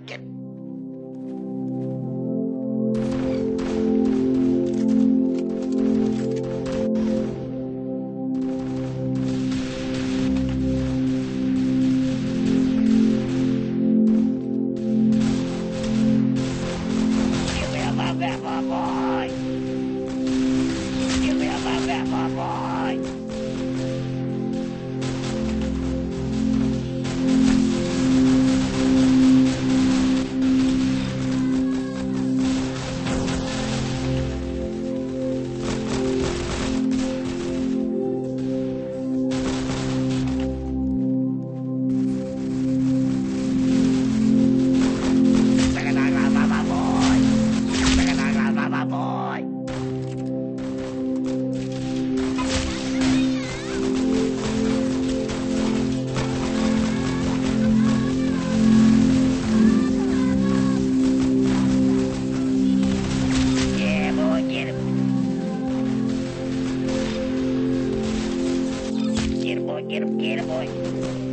get boy. Get him, get him, boy.